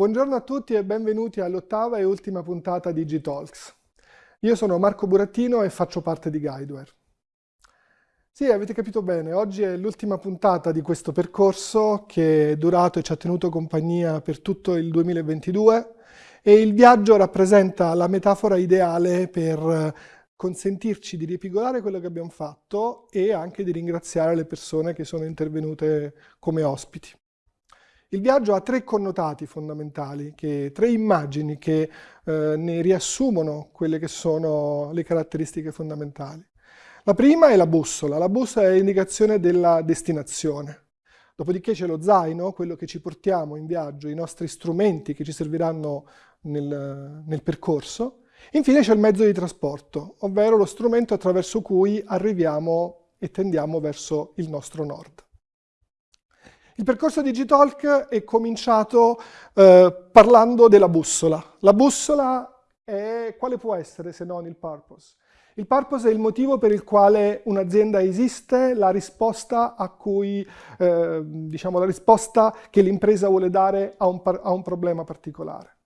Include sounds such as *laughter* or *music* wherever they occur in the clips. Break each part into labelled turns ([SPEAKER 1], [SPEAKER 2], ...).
[SPEAKER 1] Buongiorno a tutti e benvenuti all'ottava e ultima puntata di G-Talks. Io sono Marco Burattino e faccio parte di Guideware. Sì, avete capito bene, oggi è l'ultima puntata di questo percorso che è durato e ci ha tenuto compagnia per tutto il 2022 e il viaggio rappresenta la metafora ideale per consentirci di ripigolare quello che abbiamo fatto e anche di ringraziare le persone che sono intervenute come ospiti. Il viaggio ha tre connotati fondamentali, che, tre immagini che eh, ne riassumono quelle che sono le caratteristiche fondamentali. La prima è la bussola. La bussola è l'indicazione della destinazione. Dopodiché c'è lo zaino, quello che ci portiamo in viaggio, i nostri strumenti che ci serviranno nel, nel percorso. Infine c'è il mezzo di trasporto, ovvero lo strumento attraverso cui arriviamo e tendiamo verso il nostro nord. Il percorso di G-Talk è cominciato eh, parlando della bussola. La bussola è, quale può essere se non il purpose? Il purpose è il motivo per il quale un'azienda esiste, la risposta cui, eh, diciamo, la risposta che l'impresa vuole dare a un, a un problema particolare.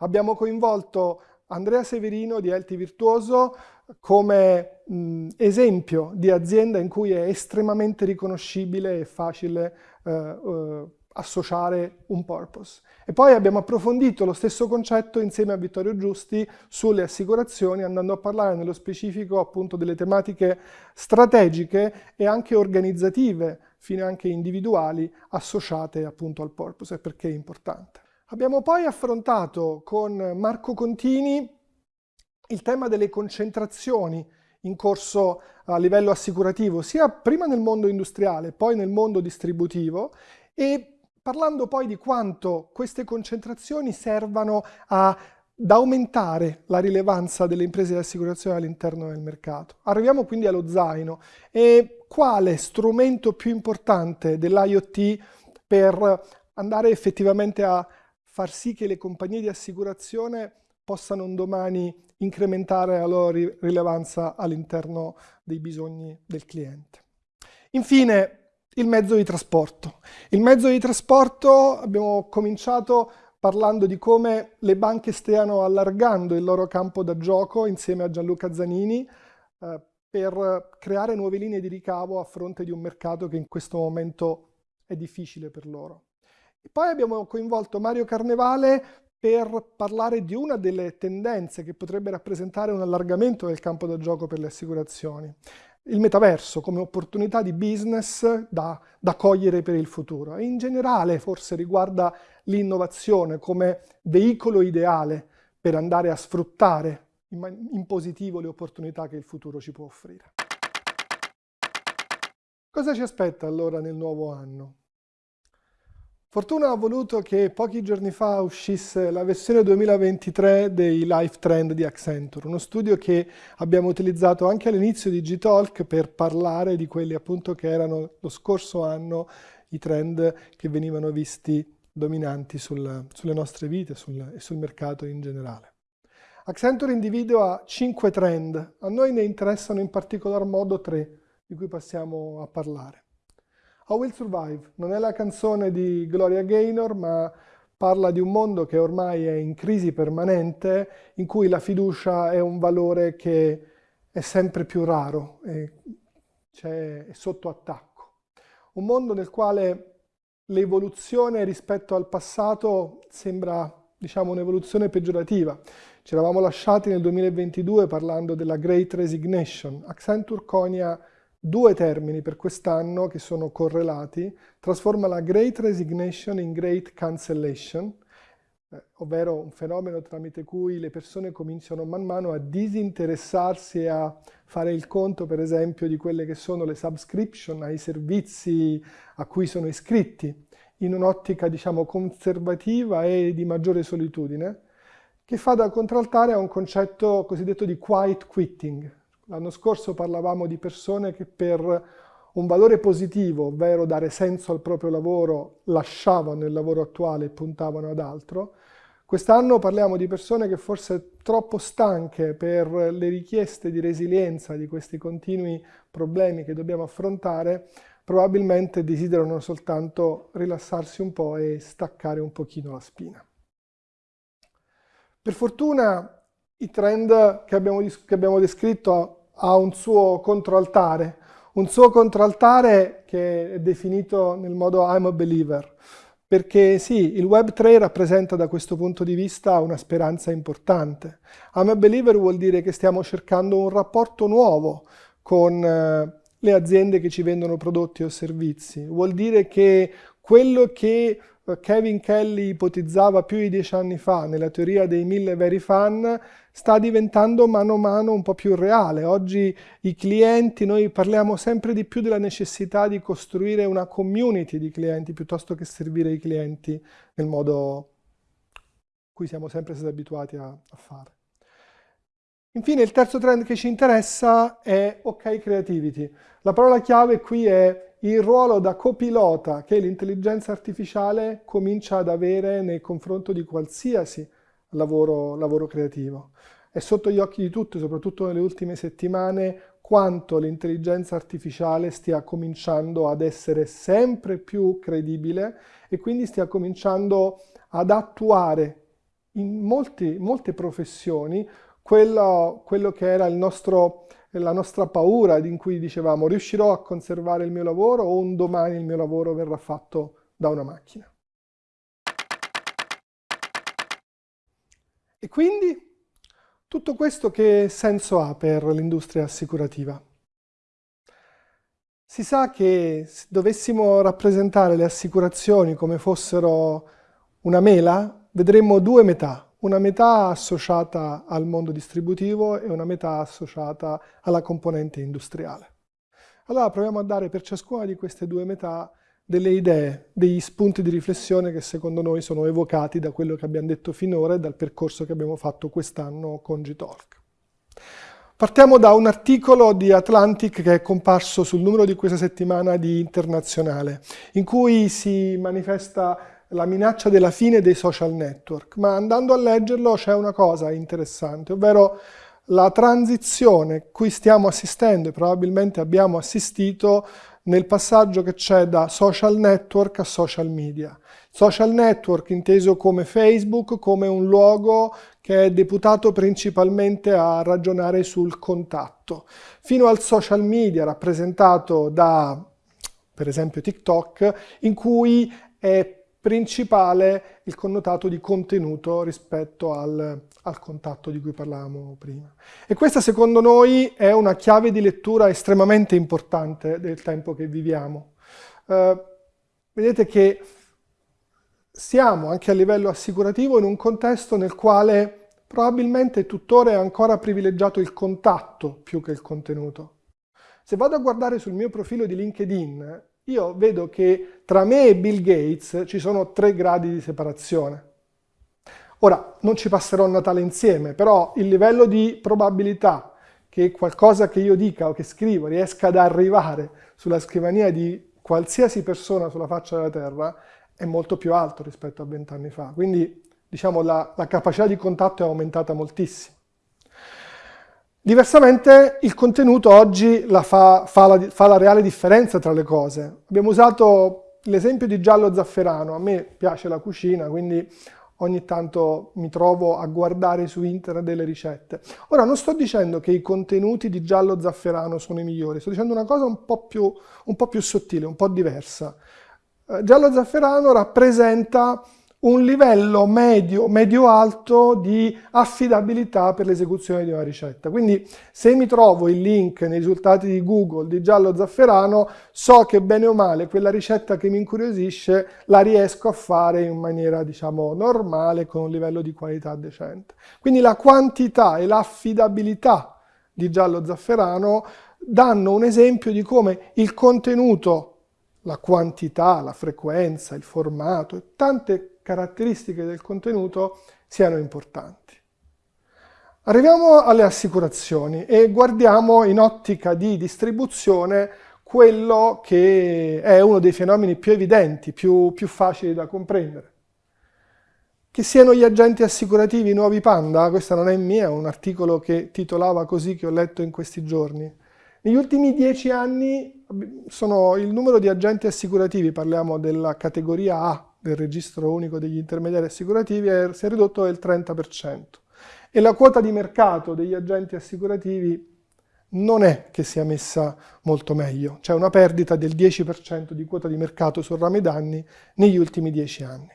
[SPEAKER 1] Abbiamo coinvolto Andrea Severino di Elti Virtuoso come mh, esempio di azienda in cui è estremamente riconoscibile e facile eh, eh, associare un purpose. E poi abbiamo approfondito lo stesso concetto insieme a Vittorio Giusti sulle assicurazioni, andando a parlare nello specifico appunto delle tematiche strategiche e anche organizzative, fino anche individuali, associate appunto al purpose e perché è importante. Abbiamo poi affrontato con Marco Contini il tema delle concentrazioni in corso a livello assicurativo, sia prima nel mondo industriale, poi nel mondo distributivo, e parlando poi di quanto queste concentrazioni servano ad aumentare la rilevanza delle imprese di assicurazione all'interno del mercato. Arriviamo quindi allo zaino e quale strumento più importante dell'IoT per andare effettivamente a far sì che le compagnie di assicurazione possano un domani incrementare la loro rilevanza all'interno dei bisogni del cliente. Infine, il mezzo di trasporto. Il mezzo di trasporto abbiamo cominciato parlando di come le banche stiano allargando il loro campo da gioco insieme a Gianluca Zanini eh, per creare nuove linee di ricavo a fronte di un mercato che in questo momento è difficile per loro. E poi abbiamo coinvolto Mario Carnevale per parlare di una delle tendenze che potrebbe rappresentare un allargamento del campo da gioco per le assicurazioni. Il metaverso come opportunità di business da, da cogliere per il futuro e in generale forse riguarda l'innovazione come veicolo ideale per andare a sfruttare in, in positivo le opportunità che il futuro ci può offrire. Cosa ci aspetta allora nel nuovo anno? Fortuna ha voluto che pochi giorni fa uscisse la versione 2023 dei Life Trend di Accenture, uno studio che abbiamo utilizzato anche all'inizio di G-Talk per parlare di quelli appunto che erano lo scorso anno i trend che venivano visti dominanti sul, sulle nostre vite e sul mercato in generale. Accenture individua cinque trend, a noi ne interessano in particolar modo tre, di cui passiamo a parlare. I Will Survive non è la canzone di Gloria Gaynor, ma parla di un mondo che ormai è in crisi permanente, in cui la fiducia è un valore che è sempre più raro, e è sotto attacco. Un mondo nel quale l'evoluzione rispetto al passato sembra diciamo, un'evoluzione peggiorativa. Ci eravamo lasciati nel 2022 parlando della Great Resignation. Accenture conia due termini per quest'anno che sono correlati, trasforma la Great Resignation in Great Cancellation, eh, ovvero un fenomeno tramite cui le persone cominciano man mano a disinteressarsi e a fare il conto, per esempio, di quelle che sono le subscription ai servizi a cui sono iscritti, in un'ottica, diciamo, conservativa e di maggiore solitudine, che fa da contraltare a un concetto cosiddetto di quiet quitting, L'anno scorso parlavamo di persone che per un valore positivo, ovvero dare senso al proprio lavoro, lasciavano il lavoro attuale e puntavano ad altro. Quest'anno parliamo di persone che forse troppo stanche per le richieste di resilienza di questi continui problemi che dobbiamo affrontare, probabilmente desiderano soltanto rilassarsi un po' e staccare un pochino la spina. Per fortuna i trend che abbiamo, che abbiamo descritto ha un suo controaltare, un suo controaltare che è definito nel modo I'm a believer, perché sì, il Web3 rappresenta da questo punto di vista una speranza importante. I'm a believer vuol dire che stiamo cercando un rapporto nuovo con eh, le aziende che ci vendono prodotti o servizi. Vuol dire che quello che Kevin Kelly ipotizzava più di dieci anni fa nella teoria dei mille veri fan sta diventando mano a mano un po' più reale. Oggi i clienti, noi parliamo sempre di più della necessità di costruire una community di clienti piuttosto che servire i clienti nel modo cui siamo sempre stati abituati a, a fare. Infine il terzo trend che ci interessa è OK Creativity. La parola chiave qui è il ruolo da copilota che l'intelligenza artificiale comincia ad avere nei confronti di qualsiasi lavoro, lavoro creativo. È sotto gli occhi di tutti, soprattutto nelle ultime settimane, quanto l'intelligenza artificiale stia cominciando ad essere sempre più credibile e quindi stia cominciando ad attuare in molti, molte professioni quello, quello che era nostro, la nostra paura in cui dicevamo riuscirò a conservare il mio lavoro o un domani il mio lavoro verrà fatto da una macchina. E quindi tutto questo che senso ha per l'industria assicurativa? Si sa che se dovessimo rappresentare le assicurazioni come fossero una mela, vedremmo due metà, una metà associata al mondo distributivo e una metà associata alla componente industriale. Allora proviamo a dare per ciascuna di queste due metà delle idee, degli spunti di riflessione che secondo noi sono evocati da quello che abbiamo detto finora e dal percorso che abbiamo fatto quest'anno con G-Talk. Partiamo da un articolo di Atlantic che è comparso sul numero di questa settimana di Internazionale, in cui si manifesta la minaccia della fine dei social network, ma andando a leggerlo c'è una cosa interessante, ovvero la transizione cui stiamo assistendo e probabilmente abbiamo assistito nel passaggio che c'è da social network a social media. Social network inteso come Facebook, come un luogo che è deputato principalmente a ragionare sul contatto, fino al social media rappresentato da, per esempio, TikTok, in cui è principale il connotato di contenuto rispetto al, al, contatto di cui parlavamo prima. E questa secondo noi è una chiave di lettura estremamente importante del tempo che viviamo. Uh, vedete che siamo anche a livello assicurativo in un contesto nel quale probabilmente tuttora è ancora privilegiato il contatto più che il contenuto. Se vado a guardare sul mio profilo di LinkedIn, io vedo che tra me e Bill Gates ci sono tre gradi di separazione. Ora, non ci passerò Natale insieme, però il livello di probabilità che qualcosa che io dica o che scrivo riesca ad arrivare sulla scrivania di qualsiasi persona sulla faccia della Terra è molto più alto rispetto a vent'anni fa. Quindi, diciamo, la, la capacità di contatto è aumentata moltissimo. Diversamente il contenuto oggi la fa, fa, la, fa, la, reale differenza tra le cose. Abbiamo usato l'esempio di giallo zafferano, a me piace la cucina, quindi ogni tanto mi trovo a guardare su internet delle ricette. Ora non sto dicendo che i contenuti di giallo zafferano sono i migliori, sto dicendo una cosa un po' più, un po più sottile, un po' diversa. Eh, giallo zafferano rappresenta un livello medio, medio-alto di affidabilità per l'esecuzione di una ricetta. Quindi se mi trovo il link nei risultati di Google di giallo zafferano, so che bene o male quella ricetta che mi incuriosisce la riesco a fare in maniera diciamo normale con un livello di qualità decente. Quindi la quantità e l'affidabilità di giallo zafferano danno un esempio di come il contenuto la quantità, la frequenza, il formato e tante caratteristiche del contenuto siano importanti. Arriviamo alle assicurazioni e guardiamo in ottica di distribuzione quello che è uno dei fenomeni più evidenti, più, più facili da comprendere. Che siano gli agenti assicurativi nuovi panda, questa non è mia, è un articolo che titolava così che ho letto in questi giorni. Negli ultimi dieci anni sono il numero di agenti assicurativi, parliamo della categoria A del registro unico degli intermediari assicurativi è, si è ridotto del 30% e la quota di mercato degli agenti assicurativi non è che sia messa molto meglio, c'è una perdita del 10% di quota di mercato sul rame danni negli ultimi 10 anni.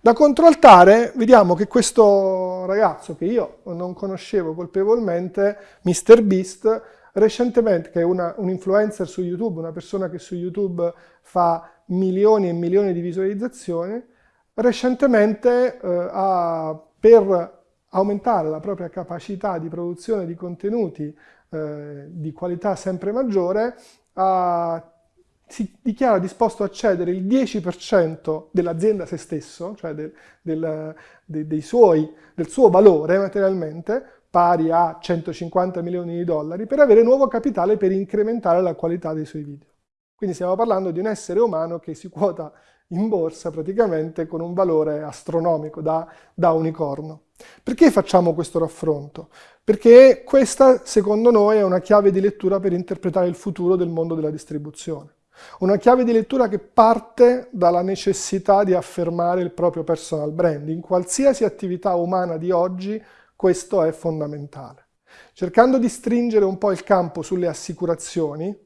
[SPEAKER 1] Da controaltare vediamo che questo ragazzo che io non conoscevo colpevolmente, MrBeast, recentemente, che è una, un influencer su YouTube, una persona che su YouTube fa milioni e milioni di visualizzazioni, recentemente eh, ha, per aumentare la propria capacità di produzione di contenuti eh, di qualità sempre maggiore, ha, si dichiara disposto a cedere il 10% dell'azienda se stesso, cioè del, del, de, suoi, del suo valore materialmente, pari a 150 milioni di dollari, per avere nuovo capitale per incrementare la qualità dei suoi video. Quindi stiamo parlando di un essere umano che si quota in borsa praticamente con un valore astronomico da, da unicorno. Perché facciamo questo raffronto? Perché questa, secondo noi, è una chiave di lettura per interpretare il futuro del mondo della distribuzione. Una chiave di lettura che parte dalla necessità di affermare il proprio personal brand. In qualsiasi attività umana di oggi questo è fondamentale. Cercando di stringere un po' il campo sulle assicurazioni,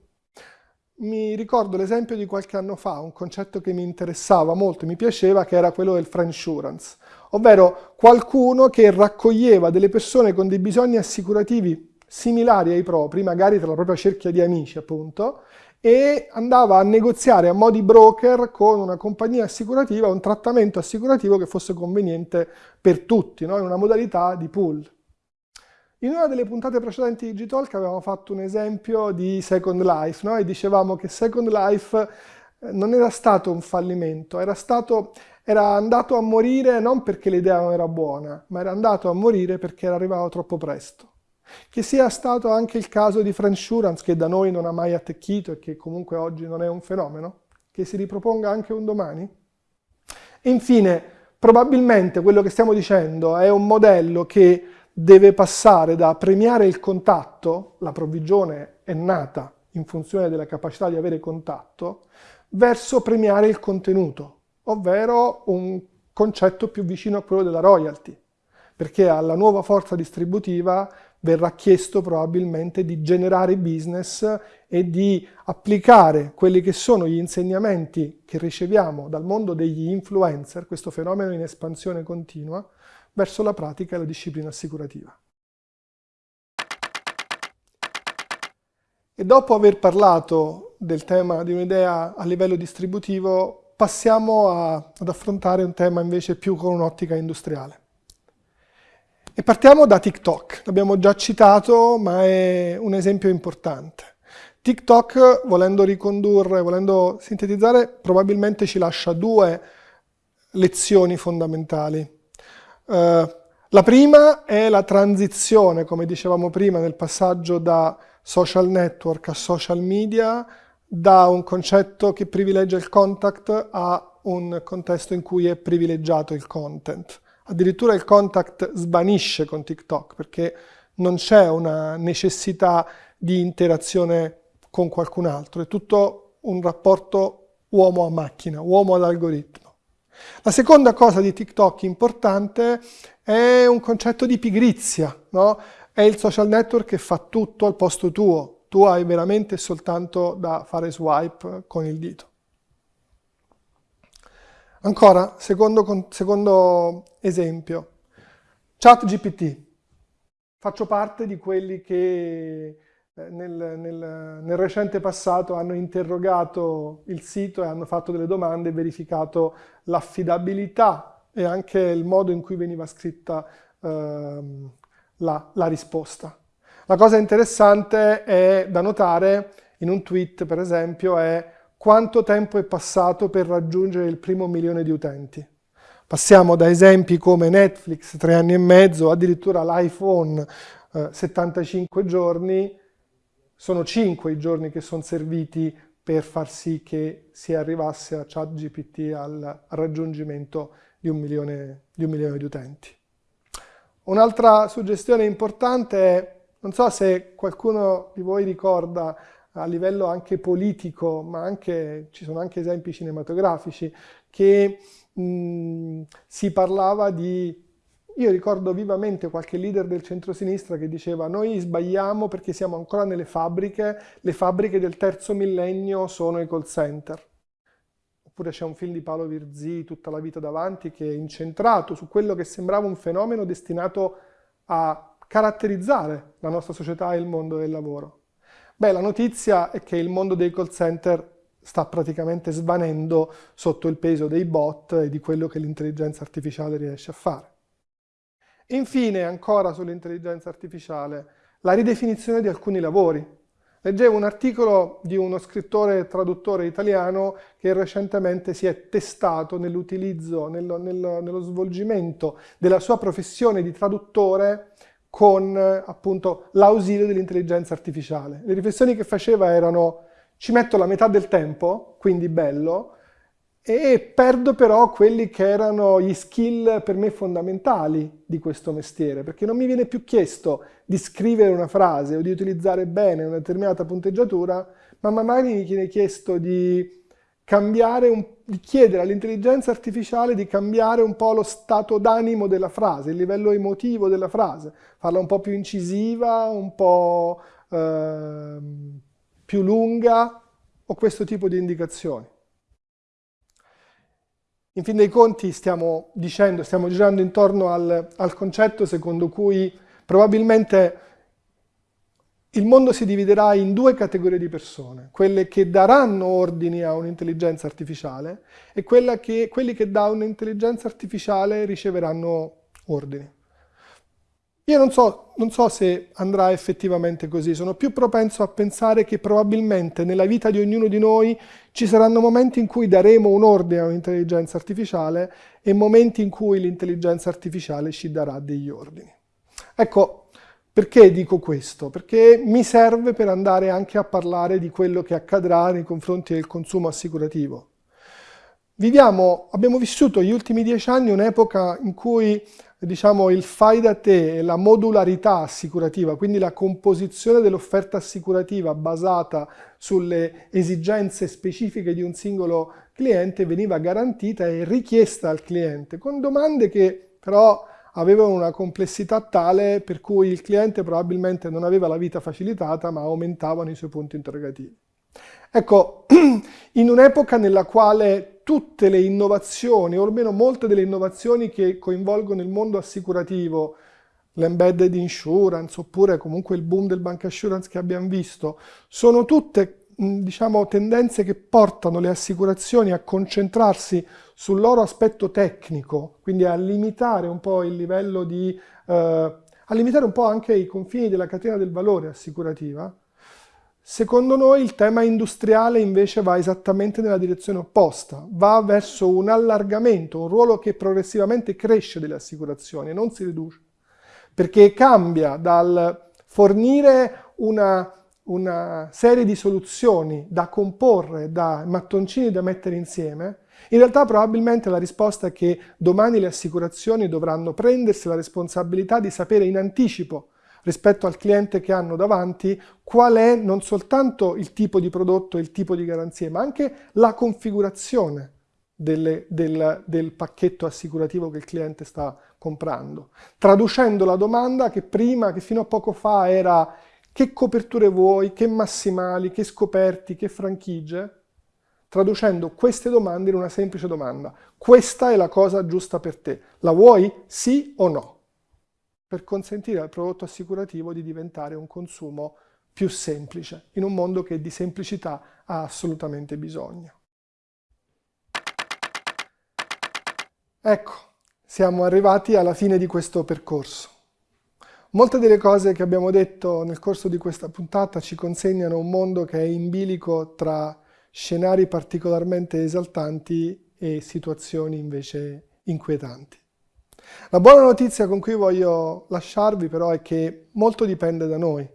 [SPEAKER 1] mi ricordo l'esempio di qualche anno fa, un concetto che mi interessava molto, mi piaceva, che era quello del friendsurance, ovvero qualcuno che raccoglieva delle persone con dei bisogni assicurativi similari ai propri, magari tra la propria cerchia di amici appunto, e andava a negoziare a mo' di broker con una compagnia assicurativa un trattamento assicurativo che fosse conveniente per tutti, no? in una modalità di pool. In una delle puntate precedenti di Digitalk avevamo fatto un esempio di Second Life no? e dicevamo che Second Life eh, non era stato un fallimento, era, stato, era andato a morire non perché l'idea non era buona, ma era andato a morire perché era arrivato troppo presto. Che sia stato anche il caso di Friendsurance, che da noi non ha mai attecchito e che comunque oggi non è un fenomeno, che si riproponga anche un domani? E infine, probabilmente quello che stiamo dicendo è un modello che deve passare da premiare il contatto, la provvigione è nata in funzione della capacità di avere contatto, verso premiare il contenuto, ovvero un concetto più vicino a quello della royalty, perché alla nuova forza distributiva verrà chiesto probabilmente di generare business e di applicare quelli che sono gli insegnamenti che riceviamo dal mondo degli influencer, questo fenomeno in espansione continua, verso la pratica e la disciplina assicurativa. E dopo aver parlato del tema di un'idea a livello distributivo, passiamo a, ad affrontare un tema invece più con un'ottica industriale. E partiamo da TikTok, l'abbiamo già citato, ma è un esempio importante. TikTok, volendo ricondurre, volendo sintetizzare, probabilmente ci lascia due lezioni fondamentali. Uh, la prima è la transizione, come dicevamo prima, nel passaggio da social network a social media, da un concetto che privilegia il contact a un contesto in cui è privilegiato il content. Addirittura il contact svanisce con TikTok perché non c'è una necessità di interazione con qualcun altro, è tutto un rapporto uomo a macchina, uomo ad algoritmo. La seconda cosa di TikTok importante è un concetto di pigrizia, no? È il social network che fa tutto al posto tuo, tu hai veramente soltanto da fare swipe con il dito. Ancora, secondo, secondo esempio, ChatGPT. Faccio parte di quelli che nel, nel, nel, recente passato hanno interrogato il sito e hanno fatto delle domande e verificato l'affidabilità e anche il modo in cui veniva scritta ehm, la, la risposta. La cosa interessante è da notare in un tweet, per esempio, è quanto tempo è passato per raggiungere il primo milione di utenti. Passiamo da esempi come Netflix, tre anni e mezzo, addirittura l'iPhone, eh, 75 giorni, sono 5 i giorni che sono serviti per far sì che si arrivasse a ChatGPT al raggiungimento di un milione di, un milione di utenti. Un'altra suggestione importante è, non so se qualcuno di voi ricorda a livello anche politico, ma anche, ci sono anche esempi cinematografici, che mh, si parlava di io ricordo vivamente qualche leader del centro-sinistra che diceva noi sbagliamo perché siamo ancora nelle fabbriche, le fabbriche del terzo millennio sono i call center. Oppure c'è un film di Paolo Virzì, Tutta la vita davanti, che è incentrato su quello che sembrava un fenomeno destinato a caratterizzare la nostra società e il mondo del lavoro. Beh, la notizia è che il mondo dei call center sta praticamente svanendo sotto il peso dei bot e di quello che l'intelligenza artificiale riesce a fare. Infine, ancora sull'intelligenza artificiale, la ridefinizione di alcuni lavori. Leggevo un articolo di uno scrittore e traduttore italiano che recentemente si è testato nell'utilizzo, nello, nello, nello, svolgimento della sua professione di traduttore con appunto l'ausilio dell'intelligenza artificiale. Le riflessioni che faceva erano ci metto la metà del tempo, quindi bello, e perdo però quelli che erano gli skill per me fondamentali di questo mestiere, perché non mi viene più chiesto di scrivere una frase o di utilizzare bene una determinata punteggiatura, ma magari mi viene chiesto di un, di chiedere all'intelligenza artificiale di cambiare un po' lo stato d'animo della frase, il livello emotivo della frase, farla un po' più incisiva, un po' eh, più lunga o questo tipo di indicazioni. In fin dei conti stiamo dicendo, stiamo girando intorno al, al concetto secondo cui probabilmente il mondo si dividerà in due categorie di persone, quelle che daranno ordini a un'intelligenza artificiale e che, quelli che da un'intelligenza artificiale riceveranno ordini. Io non so, non so, se andrà effettivamente così, sono più propenso a pensare che probabilmente nella vita di ognuno di noi ci saranno momenti in cui daremo un ordine a un'intelligenza artificiale e momenti in cui l'intelligenza artificiale ci darà degli ordini. Ecco, perché dico questo? Perché mi serve per andare anche a parlare di quello che accadrà nei confronti del consumo assicurativo. Viviamo, abbiamo vissuto gli ultimi dieci anni un'epoca in cui diciamo, il fai da te e la modularità assicurativa, quindi la composizione dell'offerta assicurativa basata sulle esigenze specifiche di un singolo cliente veniva garantita e richiesta al cliente, con domande che però avevano una complessità tale per cui il cliente probabilmente non aveva la vita facilitata ma aumentavano i suoi punti interrogativi. Ecco, *clears throat* in un'epoca nella quale tutte le innovazioni, o almeno molte delle innovazioni che coinvolgono il mondo assicurativo, l'embedded insurance oppure comunque il boom del bank assurance che abbiamo visto, sono tutte diciamo, tendenze che portano le assicurazioni a concentrarsi sul loro aspetto tecnico, quindi a limitare un po' il livello di... Eh, a limitare un po' anche i confini della catena del valore assicurativa, Secondo noi il tema industriale invece va esattamente nella direzione opposta, va verso un allargamento, un ruolo che progressivamente cresce delle assicurazioni e non si riduce, perché cambia dal fornire una, una serie di soluzioni da comporre, da mattoncini da mettere insieme, in realtà probabilmente la risposta è che domani le assicurazioni dovranno prendersi la responsabilità di sapere in anticipo rispetto al cliente che hanno davanti qual è non soltanto il tipo di prodotto e il tipo di garanzie, ma anche la configurazione delle, del, del pacchetto assicurativo che il cliente sta comprando. Traducendo la domanda che prima, che fino a poco fa era che coperture vuoi, che massimali, che scoperti, che franchigie, traducendo queste domande in una semplice domanda. Questa è la cosa giusta per te. La vuoi? Sì o no? Per consentire al prodotto assicurativo di diventare un consumo più semplice, in un mondo che di semplicità ha assolutamente bisogno. Ecco, siamo arrivati alla fine di questo percorso. Molte delle cose che abbiamo detto nel corso di questa puntata ci consegnano un mondo che è in bilico tra scenari particolarmente esaltanti e situazioni invece inquietanti. La buona notizia con cui voglio lasciarvi però è che molto dipende da noi.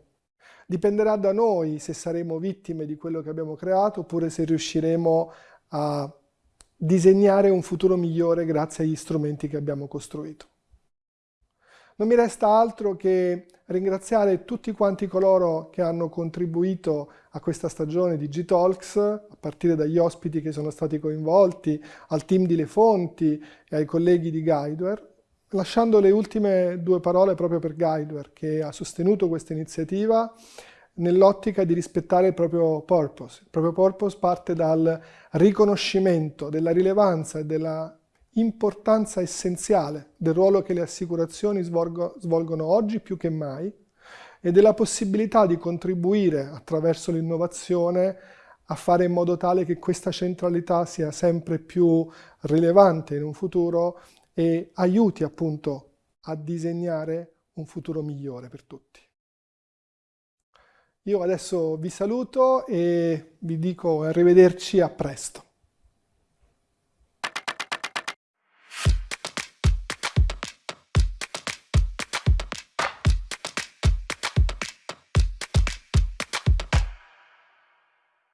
[SPEAKER 1] Dipenderà da noi se saremo vittime di quello che abbiamo creato oppure se riusciremo a disegnare un futuro migliore grazie agli strumenti che abbiamo costruito. Non mi resta altro che ringraziare tutti quanti coloro che hanno contribuito a questa stagione di G-Talks, a partire dagli ospiti che sono stati coinvolti, al team di Le Fonti e ai colleghi di Guideware, lasciando le ultime due parole proprio per Guideware, che ha sostenuto questa iniziativa nell'ottica di rispettare il proprio purpose. Il proprio purpose parte dal riconoscimento della rilevanza e della importanza essenziale del ruolo che le assicurazioni svolgo, svolgono oggi più che mai e della possibilità di contribuire attraverso l'innovazione a fare in modo tale che questa centralità sia sempre più rilevante in un futuro e aiuti appunto a disegnare un futuro migliore per tutti. Io adesso vi saluto e vi dico arrivederci a presto.